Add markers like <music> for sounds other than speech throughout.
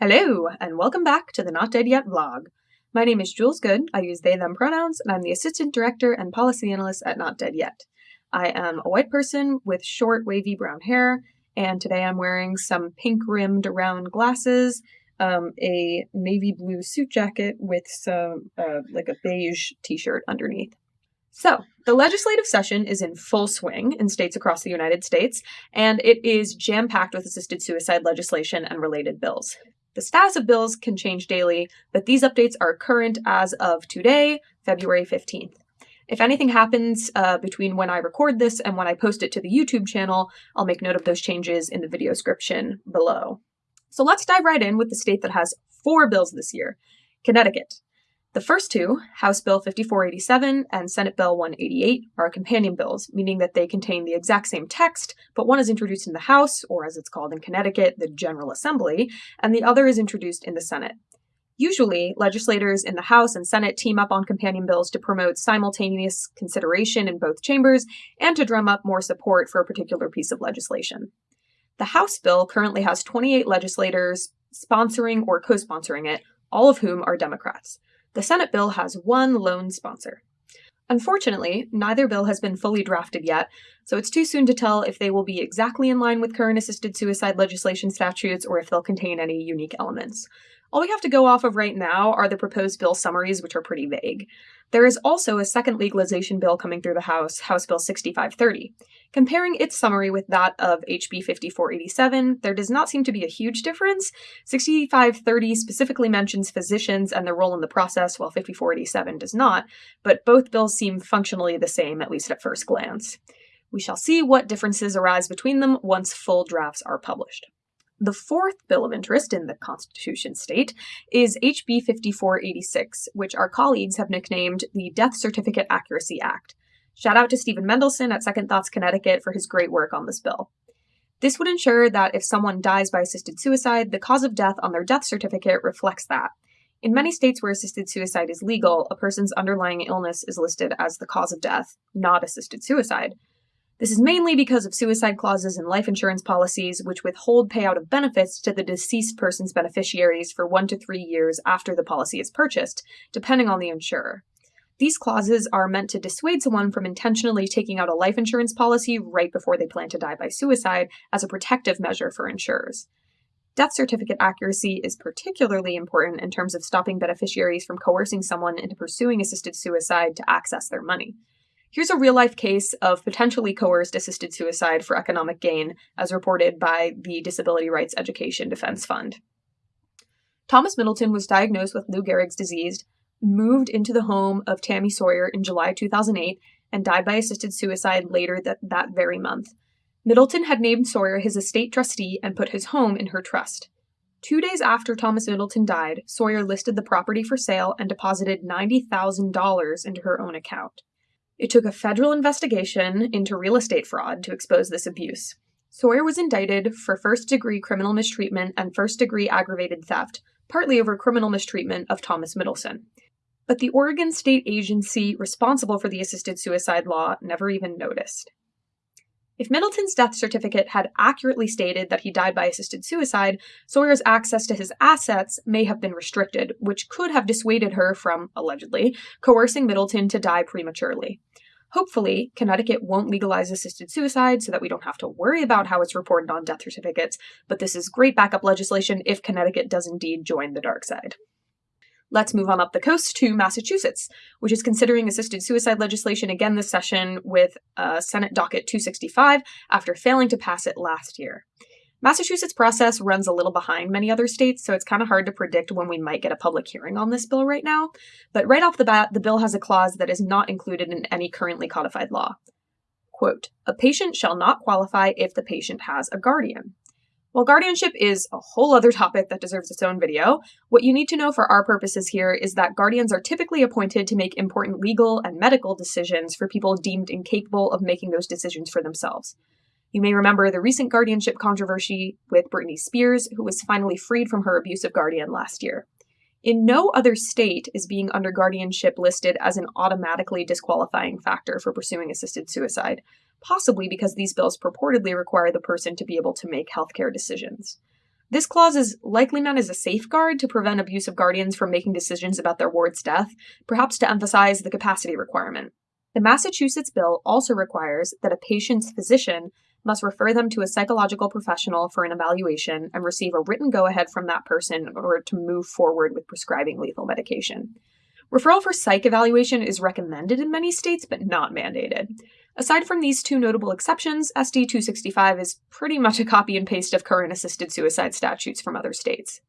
Hello, and welcome back to the Not Dead Yet vlog. My name is Jules Good, I use they them pronouns, and I'm the Assistant Director and Policy Analyst at Not Dead Yet. I am a white person with short, wavy brown hair, and today I'm wearing some pink rimmed round glasses, um, a navy blue suit jacket with some, uh, like a beige t-shirt underneath. So, the legislative session is in full swing in states across the United States, and it is jam packed with assisted suicide legislation and related bills. The status of bills can change daily, but these updates are current as of today, February 15th. If anything happens uh, between when I record this and when I post it to the YouTube channel, I'll make note of those changes in the video description below. So let's dive right in with the state that has four bills this year Connecticut. The first two, House Bill 5487 and Senate Bill 188, are companion bills, meaning that they contain the exact same text, but one is introduced in the House, or as it's called in Connecticut, the General Assembly, and the other is introduced in the Senate. Usually, legislators in the House and Senate team up on companion bills to promote simultaneous consideration in both chambers and to drum up more support for a particular piece of legislation. The House bill currently has 28 legislators sponsoring or co sponsoring it, all of whom are Democrats. The Senate bill has one lone sponsor. Unfortunately, neither bill has been fully drafted yet, so it's too soon to tell if they will be exactly in line with current assisted suicide legislation statutes or if they'll contain any unique elements. All we have to go off of right now are the proposed bill summaries, which are pretty vague. There is also a second legalization bill coming through the House, House Bill 6530. Comparing its summary with that of HB 5487, there does not seem to be a huge difference. 6530 specifically mentions physicians and their role in the process, while 5487 does not, but both bills seem functionally the same, at least at first glance. We shall see what differences arise between them once full drafts are published. The fourth bill of interest in the Constitution state is HB 5486, which our colleagues have nicknamed the Death Certificate Accuracy Act. Shout out to Stephen Mendelsohn at Second Thoughts Connecticut for his great work on this bill. This would ensure that if someone dies by assisted suicide, the cause of death on their death certificate reflects that. In many states where assisted suicide is legal, a person's underlying illness is listed as the cause of death, not assisted suicide. This is mainly because of suicide clauses in life insurance policies, which withhold payout of benefits to the deceased person's beneficiaries for one to three years after the policy is purchased, depending on the insurer. These clauses are meant to dissuade someone from intentionally taking out a life insurance policy right before they plan to die by suicide as a protective measure for insurers. Death certificate accuracy is particularly important in terms of stopping beneficiaries from coercing someone into pursuing assisted suicide to access their money. Here's a real life case of potentially coerced assisted suicide for economic gain, as reported by the Disability Rights Education Defense Fund. Thomas Middleton was diagnosed with Lou Gehrig's disease, moved into the home of Tammy Sawyer in July 2008, and died by assisted suicide later that, that very month. Middleton had named Sawyer his estate trustee and put his home in her trust. Two days after Thomas Middleton died, Sawyer listed the property for sale and deposited $90,000 into her own account. It took a federal investigation into real estate fraud to expose this abuse. Sawyer was indicted for first degree criminal mistreatment and first degree aggravated theft, partly over criminal mistreatment of Thomas Middleton. But the Oregon state agency responsible for the assisted suicide law never even noticed. If Middleton's death certificate had accurately stated that he died by assisted suicide, Sawyer's access to his assets may have been restricted, which could have dissuaded her from, allegedly, coercing Middleton to die prematurely. Hopefully, Connecticut won't legalize assisted suicide so that we don't have to worry about how it's reported on death certificates, but this is great backup legislation if Connecticut does indeed join the dark side. Let's move on up the coast to Massachusetts, which is considering assisted suicide legislation again this session with uh, Senate Docket 265 after failing to pass it last year. Massachusetts process runs a little behind many other states, so it's kind of hard to predict when we might get a public hearing on this bill right now. But right off the bat, the bill has a clause that is not included in any currently codified law. Quote, a patient shall not qualify if the patient has a guardian. While guardianship is a whole other topic that deserves its own video, what you need to know for our purposes here is that guardians are typically appointed to make important legal and medical decisions for people deemed incapable of making those decisions for themselves. You may remember the recent guardianship controversy with Britney Spears, who was finally freed from her abusive guardian last year. In no other state is being under guardianship listed as an automatically disqualifying factor for pursuing assisted suicide, possibly because these bills purportedly require the person to be able to make healthcare decisions. This clause is likely meant as a safeguard to prevent abusive guardians from making decisions about their ward's death, perhaps to emphasize the capacity requirement. The Massachusetts bill also requires that a patient's physician must refer them to a psychological professional for an evaluation and receive a written go ahead from that person in order to move forward with prescribing lethal medication. Referral for psych evaluation is recommended in many states, but not mandated. Aside from these two notable exceptions, SD 265 is pretty much a copy and paste of current assisted suicide statutes from other states.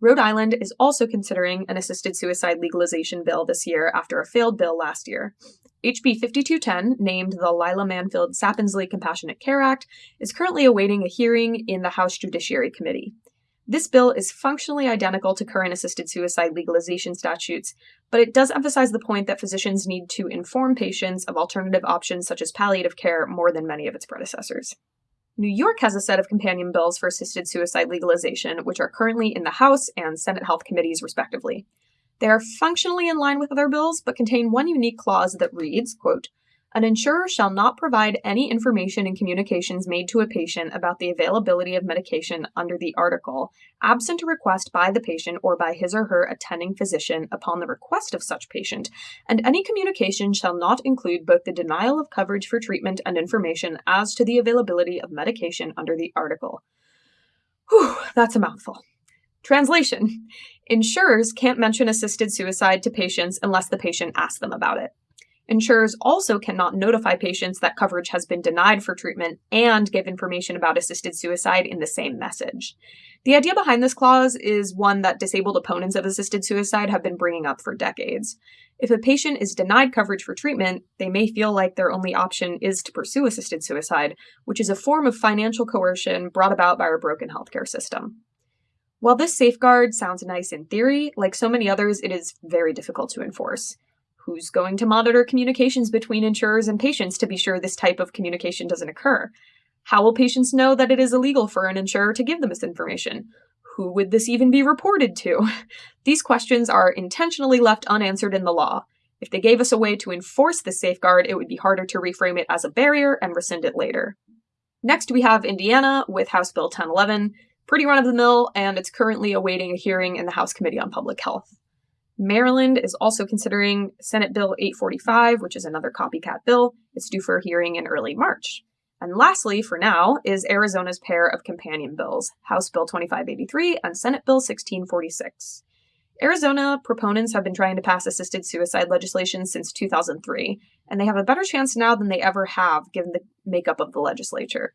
Rhode Island is also considering an assisted suicide legalization bill this year after a failed bill last year. HB 5210, named the Lila Manfield Sapinsley Compassionate Care Act, is currently awaiting a hearing in the House Judiciary Committee. This bill is functionally identical to current assisted suicide legalization statutes, but it does emphasize the point that physicians need to inform patients of alternative options such as palliative care more than many of its predecessors. New York has a set of companion bills for assisted suicide legalization, which are currently in the House and Senate Health Committees, respectively. They are functionally in line with other bills, but contain one unique clause that reads, quote, an insurer shall not provide any information in communications made to a patient about the availability of medication under the article, absent a request by the patient or by his or her attending physician upon the request of such patient, and any communication shall not include both the denial of coverage for treatment and information as to the availability of medication under the article. Whew, that's a mouthful. Translation Insurers can't mention assisted suicide to patients unless the patient asks them about it. Insurers also cannot notify patients that coverage has been denied for treatment and give information about assisted suicide in the same message. The idea behind this clause is one that disabled opponents of assisted suicide have been bringing up for decades. If a patient is denied coverage for treatment, they may feel like their only option is to pursue assisted suicide, which is a form of financial coercion brought about by our broken healthcare system. While this safeguard sounds nice in theory, like so many others, it is very difficult to enforce. Who's going to monitor communications between insurers and patients to be sure this type of communication doesn't occur? How will patients know that it is illegal for an insurer to give them this information? Who would this even be reported to? <laughs> These questions are intentionally left unanswered in the law. If they gave us a way to enforce this safeguard, it would be harder to reframe it as a barrier and rescind it later. Next, we have Indiana with House Bill 1011, pretty run of the mill, and it's currently awaiting a hearing in the House Committee on Public Health. Maryland is also considering Senate Bill 845, which is another copycat bill. It's due for a hearing in early March. And lastly, for now, is Arizona's pair of companion bills, House Bill 2583 and Senate Bill 1646. Arizona proponents have been trying to pass assisted suicide legislation since 2003, and they have a better chance now than they ever have given the makeup of the legislature.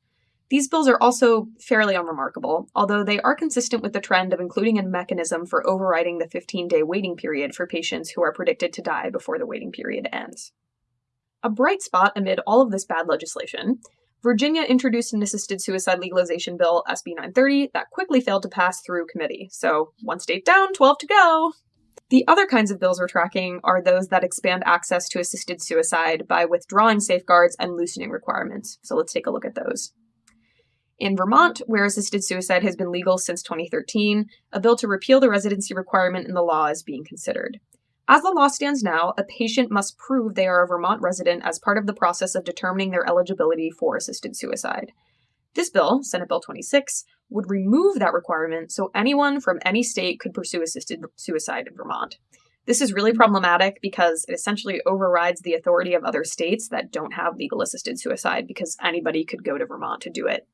These bills are also fairly unremarkable, although they are consistent with the trend of including a mechanism for overriding the 15 day waiting period for patients who are predicted to die before the waiting period ends. A bright spot amid all of this bad legislation, Virginia introduced an assisted suicide legalization bill, SB 930, that quickly failed to pass through committee. So, one state down, 12 to go. The other kinds of bills we're tracking are those that expand access to assisted suicide by withdrawing safeguards and loosening requirements. So, let's take a look at those. In Vermont, where assisted suicide has been legal since 2013, a bill to repeal the residency requirement in the law is being considered. As the law stands now, a patient must prove they are a Vermont resident as part of the process of determining their eligibility for assisted suicide. This bill, Senate Bill 26, would remove that requirement so anyone from any state could pursue assisted suicide in Vermont. This is really problematic because it essentially overrides the authority of other states that don't have legal assisted suicide because anybody could go to Vermont to do it.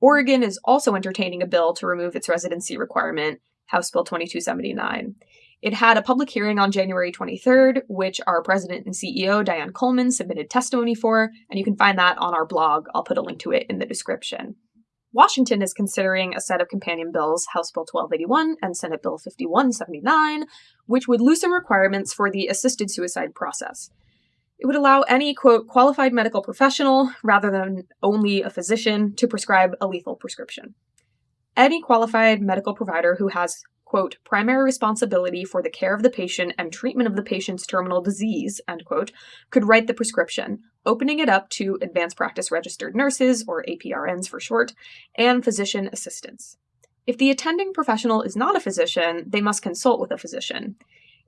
Oregon is also entertaining a bill to remove its residency requirement, House Bill 2279. It had a public hearing on January 23rd, which our president and CEO, Diane Coleman, submitted testimony for, and you can find that on our blog. I'll put a link to it in the description. Washington is considering a set of companion bills, House Bill 1281 and Senate Bill 5179, which would loosen requirements for the assisted suicide process. It would allow any, quote, qualified medical professional, rather than only a physician, to prescribe a lethal prescription. Any qualified medical provider who has, quote, primary responsibility for the care of the patient and treatment of the patient's terminal disease, end quote, could write the prescription, opening it up to advanced practice registered nurses, or APRNs for short, and physician assistants. If the attending professional is not a physician, they must consult with a physician.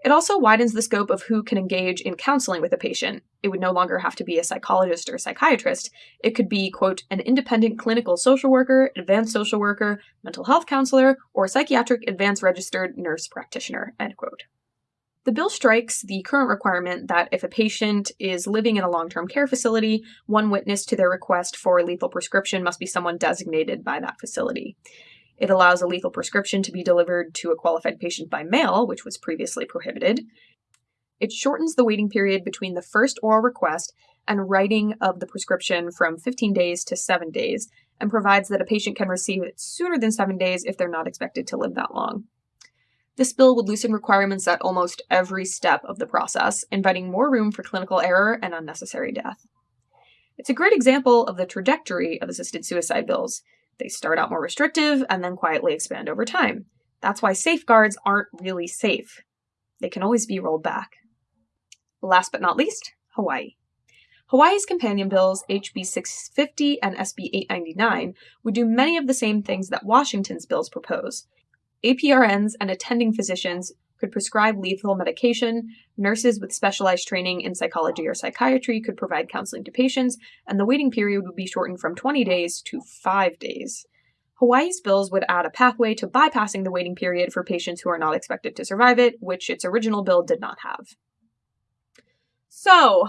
It also widens the scope of who can engage in counseling with a patient. It would no longer have to be a psychologist or psychiatrist. It could be, quote, an independent clinical social worker, advanced social worker, mental health counselor, or psychiatric advanced registered nurse practitioner, end quote. The bill strikes the current requirement that if a patient is living in a long term care facility, one witness to their request for a lethal prescription must be someone designated by that facility. It allows a lethal prescription to be delivered to a qualified patient by mail, which was previously prohibited. It shortens the waiting period between the first oral request and writing of the prescription from 15 days to 7 days, and provides that a patient can receive it sooner than 7 days if they're not expected to live that long. This bill would loosen requirements at almost every step of the process, inviting more room for clinical error and unnecessary death. It's a great example of the trajectory of assisted suicide bills. They start out more restrictive and then quietly expand over time. That's why safeguards aren't really safe. They can always be rolled back. Last but not least, Hawaii. Hawaii's companion bills, HB 650 and SB 899, would do many of the same things that Washington's bills propose. APRNs and attending physicians could prescribe lethal medication, nurses with specialized training in psychology or psychiatry could provide counseling to patients, and the waiting period would be shortened from 20 days to 5 days. Hawaii's bills would add a pathway to bypassing the waiting period for patients who are not expected to survive it, which its original bill did not have. So,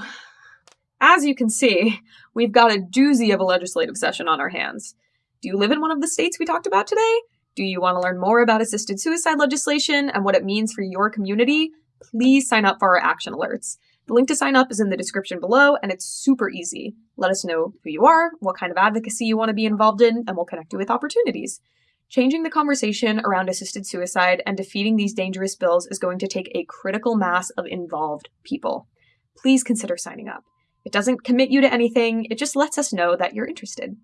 as you can see, we've got a doozy of a legislative session on our hands. Do you live in one of the states we talked about today? Do you want to learn more about assisted suicide legislation and what it means for your community? Please sign up for our action alerts. The link to sign up is in the description below, and it's super easy. Let us know who you are, what kind of advocacy you want to be involved in, and we'll connect you with opportunities. Changing the conversation around assisted suicide and defeating these dangerous bills is going to take a critical mass of involved people. Please consider signing up. It doesn't commit you to anything, it just lets us know that you're interested.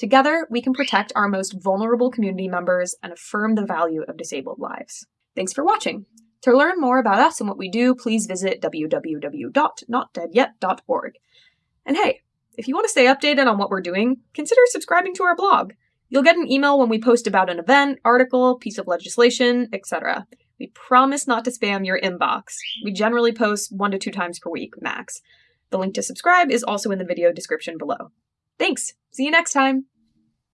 Together, we can protect our most vulnerable community members and affirm the value of disabled lives. Thanks for watching. To learn more about us and what we do, please visit www.notdeadyet.org. And hey, if you want to stay updated on what we're doing, consider subscribing to our blog. You'll get an email when we post about an event, article, piece of legislation, etc. We promise not to spam your inbox. We generally post one to two times per week, max. The link to subscribe is also in the video description below. Thanks! See you next time!